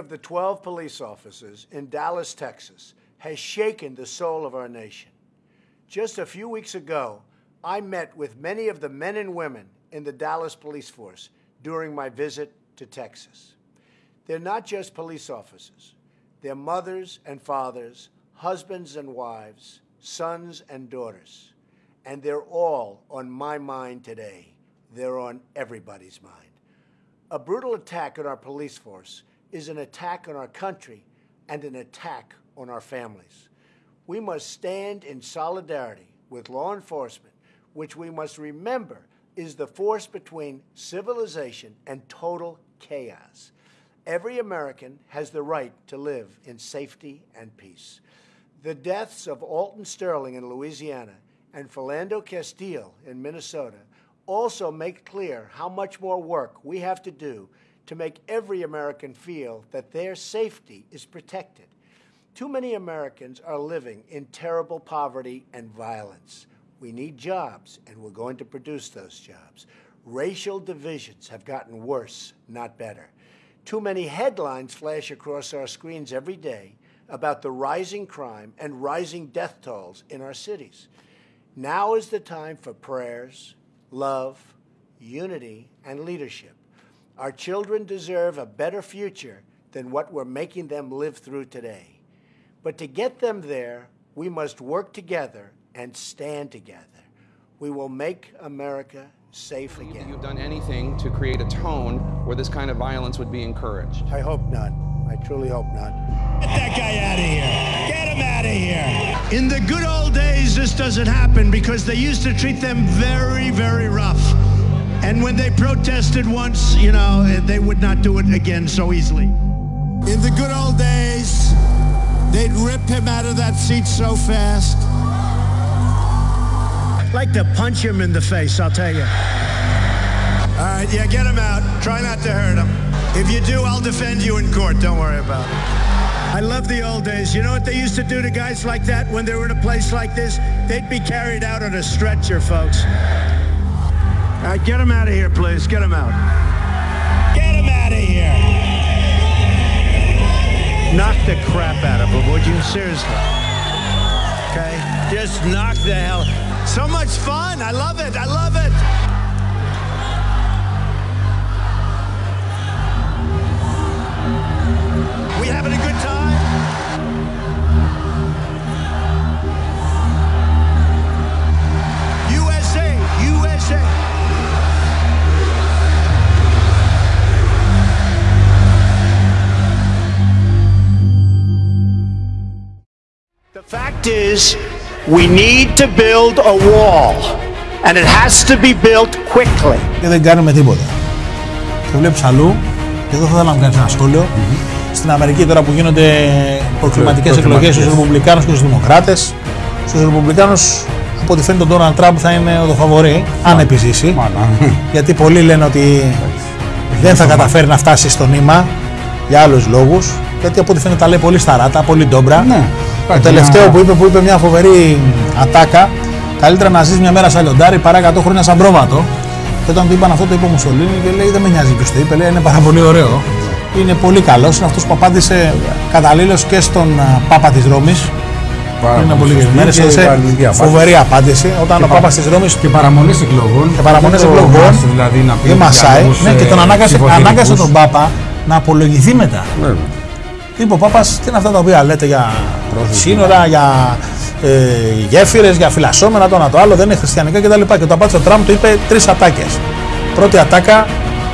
of the 12 police officers in Dallas, Texas, has shaken the soul of our nation. Just a few weeks ago, I met with many of the men and women in the Dallas police force during my visit to Texas. They're not just police officers, they're mothers and fathers, husbands and wives, sons and daughters. And they're all on my mind today. They're on everybody's mind. A brutal attack on our police force is an attack on our country and an attack on our families. We must stand in solidarity with law enforcement, which we must remember is the force between civilization and total chaos. Every American has the right to live in safety and peace. The deaths of Alton Sterling in Louisiana and Philando Castile in Minnesota also make clear how much more work we have to do to make every American feel that their safety is protected. Too many Americans are living in terrible poverty and violence. We need jobs, and we're going to produce those jobs. Racial divisions have gotten worse, not better. Too many headlines flash across our screens every day about the rising crime and rising death tolls in our cities. Now is the time for prayers, love, unity, and leadership. Our children deserve a better future than what we're making them live through today. But to get them there, we must work together and stand together. We will make America safe again. You've done anything to create a tone where this kind of violence would be encouraged. I hope not. I truly hope not. Get that guy out of here. Get him out of here. In the good old days, this doesn't happen because they used to treat them very, very rough. And when they protested once, you know, they would not do it again so easily. In the good old days, they'd rip him out of that seat so fast. Like to punch him in the face, I'll tell you. All right, yeah, get him out. Try not to hurt him. If you do, I'll defend you in court. Don't worry about it. I love the old days. You know what they used to do to guys like that when they were in a place like this? They'd be carried out on a stretcher, folks. All right, get him out of here, please. Get him out. Get him out of here. Knock the crap out of him, would you? Seriously. Okay? Just knock the hell. So much fun. I love it. I love it. We having a good time? USA, USA. Fact is, we need to build a wall, and it has to be built quickly. και δεν κάνουμε τίποτα. Το βλέπεις αλλού, και εδώ θα ήθελα να κάνεις ένα σχόλιο. Στην Αμερική τώρα που γίνονται προκληματικέ εκλογές στους Ρεπουμπλικάνους και στους Δημοκράτες, στους Ρεπουμπλικάνους από ό,τι φαίνεται ο Ντόναλντ Τραμπ θα είναι ο φαβορή, αν επιζήσει. Γιατί πολλοί λένε ότι δεν θα καταφέρει να φτάσει στο νήμα για άλλους λόγους. Γιατί από ό,τι φαίνεται τα λέει πολύ σταράτα, πολύ ντόμπρα. Ναι, Το υπάρχει τελευταίο μια- που είπε, που είπε μια φοβερή ατάκα, καλύτερα να ζεις μια μέρα σαν λιοντάρι παρά 100 χρόνια σαν πρόβατο. Και όταν του είπαν αυτό, το είπε ο Μουσολίνη και λέει: Δεν με νοιάζει ποιος το είπε, λέει, είναι πάρα πολύ ωραίο. Είναι πολύ καλός. Είναι αυτός που απάντησε καταλήλως και στον α, Πάπα της Ρώμης. Πάρα Πριν από πολύ λίγες σωστή μέρες. και Έδωσε αρνητική απάντηση. φοβερή απάντηση. Όταν Και ο πα- Πάπας της Ρώμης Και παραμονές εκλογών. και παραμονές Δεν το εκλογών μάσε Δηλαδή να πει δεν για μασάει. λόγους, Ναι, και ε, τον ανάγκασε, ψηφοθετικούς. ανάγκασε τον Πάπα να απολογηθεί μετά. Βέβαια. Είπε ο Πάπα, τι είναι αυτά τα οποία λέτε για σύνορα, για ε, γέφυρες, για φυλασσόμενα, το ένα το άλλο, δεν είναι χριστιανικά κτλ. Και το απάντησε ο Τραμπ, του είπε τρεις ατάκες. Πρώτη ατάκα,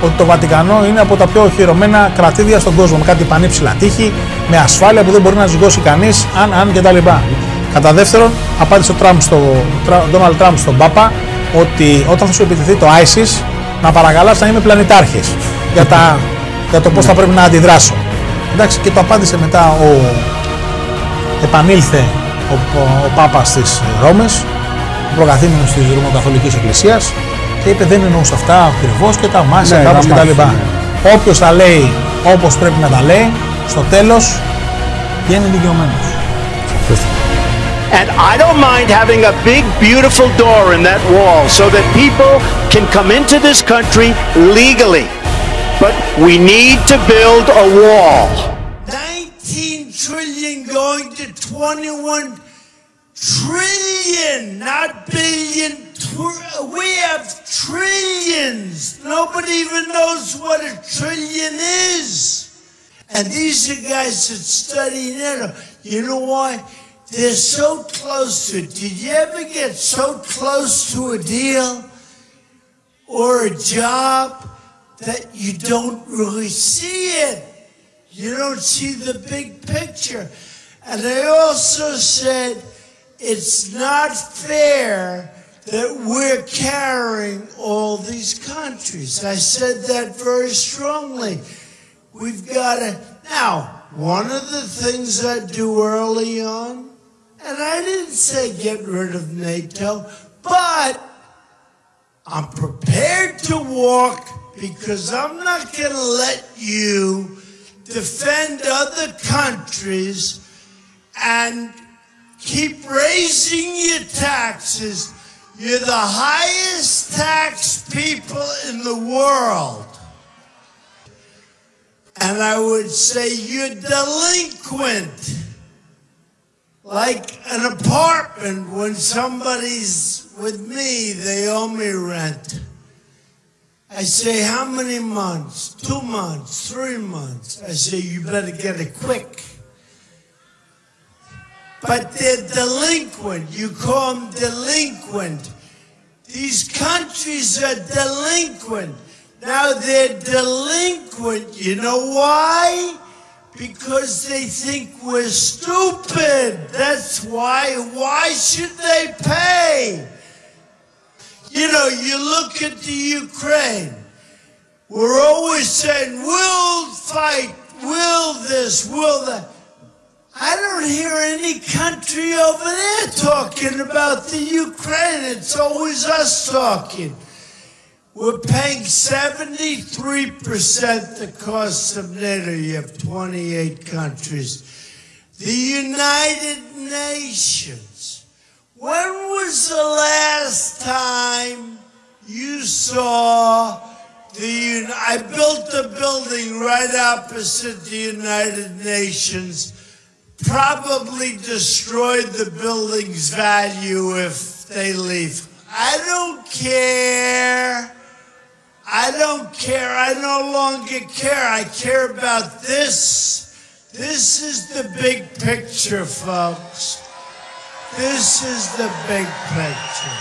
ότι το Βατικανό είναι από τα πιο οχυρωμένα κρατήδια στον κόσμο. Με κάτι πανύψηλα τείχη, με ασφάλεια που δεν μπορεί να ζυγώσει κανείς, αν, αν κτλ. Κατά δεύτερον, απάντησε ο Τραμπ στο, Ντόναλτ Τραμπ στον Πάπα ότι όταν θα σου επιτεθεί το ISIS, να παρακαλάς να είμαι πλανητάρχης για, τα, για το πώς θα πρέπει να αντιδράσω. Εντάξει, και το απάντησε μετά ο. Επανήλθε ο, ο, ο Πάπας της Ρώμης, ο προκαθήμενος της Ρωμοκαθολικής Εκκλησίας και είπε δεν εννοούσα αυτά ακριβώς και τα μάσια Ναι, κάπως τα κτλ. μάσια, Όποιος τα λέει όπως πρέπει να τα λέει, στο τέλος βγαίνει δικαιωμένος. And I don't mind having a big, beautiful door in that wall so that people can come into this country legally. But we need to build a wall. 19 trillion going to 21 trillion, not billion. We have trillions. Nobody even knows what a trillion is. And these are guys that study NATO. You know why? They're so close to it. Did you ever get so close to a deal or a job that you don't really see it? You don't see the big picture. And I also said it's not fair that we're carrying all these countries. I said that very strongly. We've got to. Now, one of the things I do early on, and I didn't say get rid of NATO, but I'm prepared to walk because I'm not going to let you defend other countries and keep raising your taxes. You're the highest tax people in the world. And I would say you're delinquent. Like an apartment, when somebody's with me, they owe me rent. I say, how many months? Two months, three months. I say, you better get it quick. But they're delinquent. You call them delinquent. These countries are delinquent. Now they're delinquent. You know why? Because they think we're stupid. That's why. Why should they pay? You know, you look at the Ukraine. We're always saying, we'll fight, will this, will that. I don't hear any country over there talking about the Ukraine. It's always us talking. We're paying 73% the cost of NATO. You have 28 countries. The United Nations. When was the last time you saw the I built a building right opposite the United Nations. Probably destroyed the building's value if they leave. I don't care. I don't care. I no longer care. I care about this. This is the big picture, folks. This is the big picture.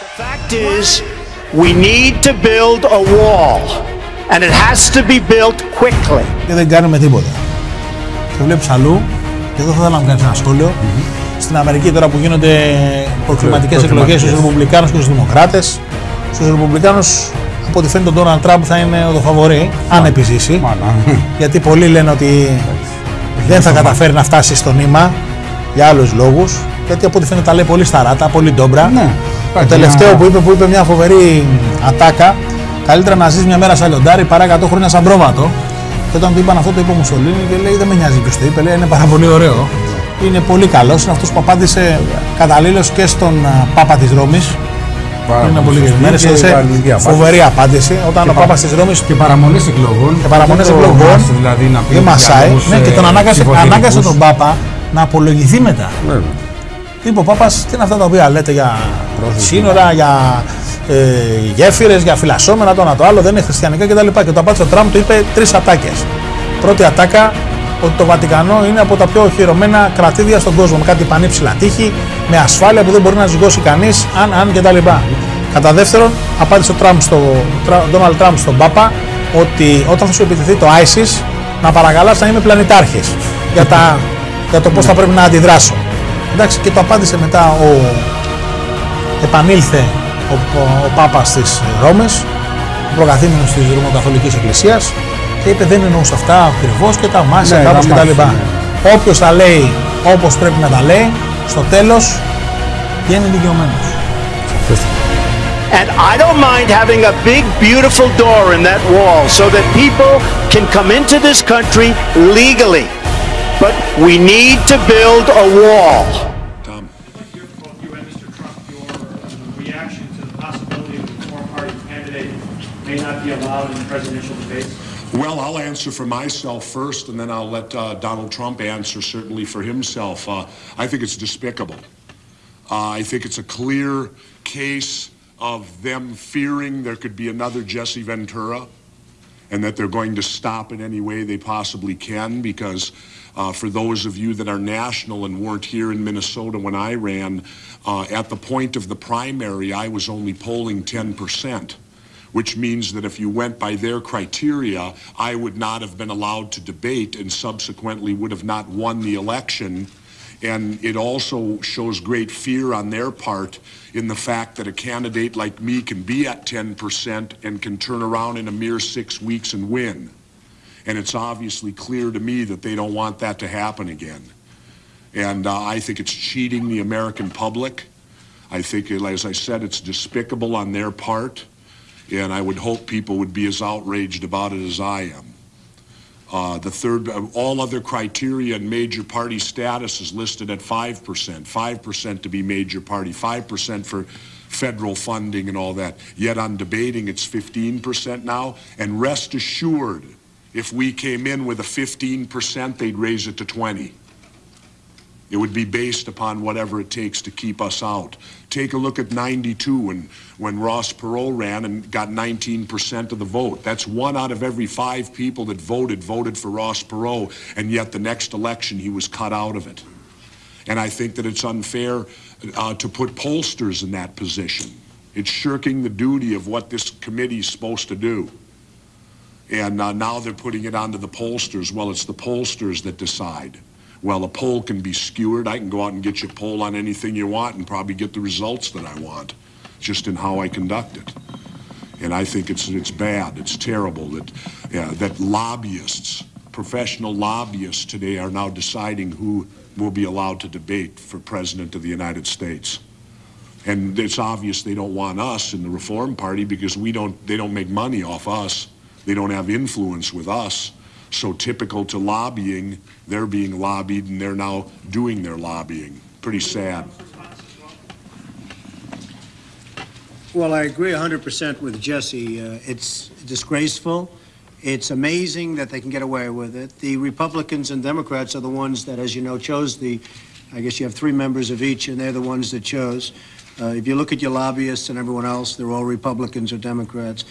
The fact is, we need to build a wall, and it has to be built quickly. Και δεν κάνουμε τίποτα. Το βλέπεις αλλού, και εδώ θα ήθελα να μου κάνεις ένα σχόλιο. Στην Αμερική τώρα που γίνονται προκληματικέ εκλογές προκληματικές. στου Ρεπουμπλικάνους και στους Δημοκράτες, στους Ρεπουμπλικάνους από ό,τι φαίνεται ο Ντόναλντ Τραμπ θα είναι ο φαβορή, αν επιζήσει. Μάνα. Γιατί πολλοί λένε ότι δεν θα καταφέρει να φτάσει στο νήμα για άλλους λόγους. Γιατί από ό,τι φαίνεται τα λέει πολύ σταράτα, πολύ ντόμπρα. Ναι. Το Υπάρχει τελευταίο ένα- που είπε, που είπε μια φοβερή ατάκα, καλύτερα να ζεις μια μέρα σαν λιοντάρι παρά 100 χρόνια σαν πρόβατο. Και όταν του είπαν αυτό, το είπε ο Μουσολίνη και λέει: Δεν με νοιάζει ποιος το είπε, λέει, είναι πάρα πολύ ωραίο. Είναι πολύ καλός. Είναι αυτός που απάντησε καταλήλως και στον α, Πάπα της Ρώμης. Πάρα Πριν από πολύ λίγε σωστή μέρες. και Έδωσε αρνητική απάντηση. φοβερή απάντηση. Όταν Και ο πα- Πάπας της Ρώμη Και παραμονές εκλογών. και παραμονές Δεν το εκλογών μάσε Δηλαδή να πει δεν για μασάει. λόγους, Ναι, και τον ε, ανάγκασε, ψηφοθετικούς. ανάγκασε τον Πάπα να απολογηθεί μετά. Βέβαια. Είπε ο Πάπας, τι είναι αυτά τα οποία λέτε για σύνορα, για ε, γέφυρες, για φυλασσόμενα, το ένα το άλλο, δεν είναι χριστιανικά κτλ. Και το απάντησε ο Τραμπ, του είπε τρεις ατάκες. Πρώτη ατάκα, ότι το Βατικανό είναι από τα πιο οχυρωμένα κρατήδια στον κόσμο. Με κάτι πανύψηλα τείχη, με ασφάλεια που δεν μπορεί να ζυγώσει κανείς, αν, αν κτλ. Κατά δεύτερον, απάντησε ο Τραμπ στο, Ντόναλτ Τραμπ στον Πάπα ότι όταν θα σου επιτεθεί το ISIS, να παρακαλάς να είμαι πλανητάρχης για, τα, για το πώς θα πρέπει να αντιδράσω. Εντάξει, και το απάντησε μετά ο. Επανήλθε ο, ο, ο Πάπας της Ρώμης, ο προκαθήμενος της Ρωμοκαθολικής Εκκλησίας και είπε δεν εννοούσα αυτά ακριβώ και τα μάσια Ναι, κάπως τα κτλ. μάσια, Όποιος τα λέει όπως πρέπει να τα λέει, στο τέλος βγαίνει δικαιωμένος. And I don't mind having a big, beautiful door in that wall so that people can come into this country legally. But we need to build a wall. Your, both you and Mr. Trump, your uh, reaction to the possibility that the foreign party candidate may not be allowed in presidential debates? Well, I'll answer for myself first, and then I'll let uh, Donald Trump answer certainly for himself. Uh, I think it's despicable. Uh, I think it's a clear case of them fearing there could be another Jesse Ventura and that they're going to stop in any way they possibly can because uh, for those of you that are national and weren't here in Minnesota when I ran, uh, at the point of the primary, I was only polling 10 percent which means that if you went by their criteria, I would not have been allowed to debate and subsequently would have not won the election. And it also shows great fear on their part in the fact that a candidate like me can be at 10% and can turn around in a mere six weeks and win. And it's obviously clear to me that they don't want that to happen again. And uh, I think it's cheating the American public. I think, as I said, it's despicable on their part and I would hope people would be as outraged about it as I am. Uh, the third, all other criteria and major party status is listed at 5%, 5% to be major party, 5% for federal funding and all that. Yet on debating, it's 15% now. And rest assured, if we came in with a 15%, they'd raise it to 20. It would be based upon whatever it takes to keep us out. Take a look at 92 when, when Ross Perot ran and got 19% of the vote. That's one out of every five people that voted, voted for Ross Perot, and yet the next election he was cut out of it. And I think that it's unfair uh, to put pollsters in that position. It's shirking the duty of what this committee is supposed to do. And uh, now they're putting it onto the pollsters. Well, it's the pollsters that decide. Well, a poll can be skewered. I can go out and get you a poll on anything you want and probably get the results that I want, just in how I conduct it. And I think it's it's bad. It's terrible that yeah, that lobbyists, professional lobbyists today, are now deciding who will be allowed to debate for president of the United States. And it's obvious they don't want us in the Reform Party because we don't. They don't make money off us. They don't have influence with us. So typical to lobbying, they're being lobbied and they're now doing their lobbying. Pretty sad. Well, I agree 100% with Jesse. Uh, it's disgraceful. It's amazing that they can get away with it. The Republicans and Democrats are the ones that, as you know, chose the, I guess you have three members of each, and they're the ones that chose. Uh, if you look at your lobbyists and everyone else, they're all Republicans or Democrats.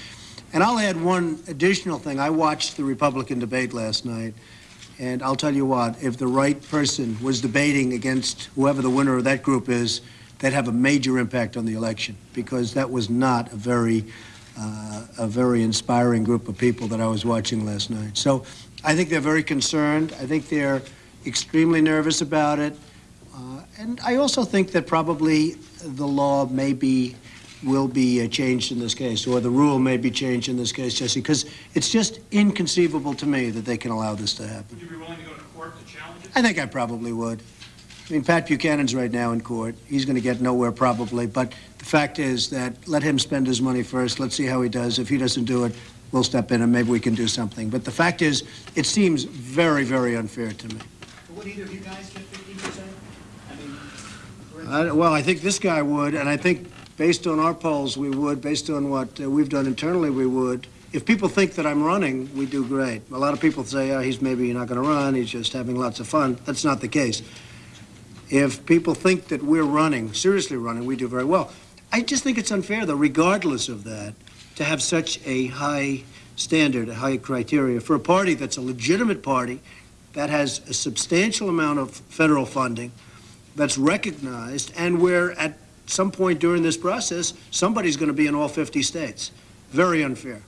And I'll add one additional thing. I watched the Republican debate last night, and I'll tell you what, if the right person was debating against whoever the winner of that group is, they'd have a major impact on the election because that was not a very, uh, a very inspiring group of people that I was watching last night. So I think they're very concerned. I think they're extremely nervous about it. Uh, and I also think that probably the law may be will be uh, changed in this case, or the rule may be changed in this case, Jesse, because it's just inconceivable to me that they can allow this to happen. Would you be willing to go to court to challenge it? I think I probably would. I mean, Pat Buchanan's right now in court. He's going to get nowhere probably, but the fact is that let him spend his money first. Let's see how he does. If he doesn't do it, we'll step in and maybe we can do something. But the fact is, it seems very, very unfair to me. Would either of you guys get 15%? I mean, I, well, I think this guy would, and I think based on our polls, we would. Based on what uh, we've done internally, we would. If people think that I'm running, we do great. A lot of people say, oh, he's maybe not going to run. He's just having lots of fun. That's not the case. If people think that we're running, seriously running, we do very well. I just think it's unfair, though, regardless of that, to have such a high standard, a high criteria for a party that's a legitimate party that has a substantial amount of federal funding, that's recognized, and where at some point during this process, somebody's going to be in all 50 states. Very unfair.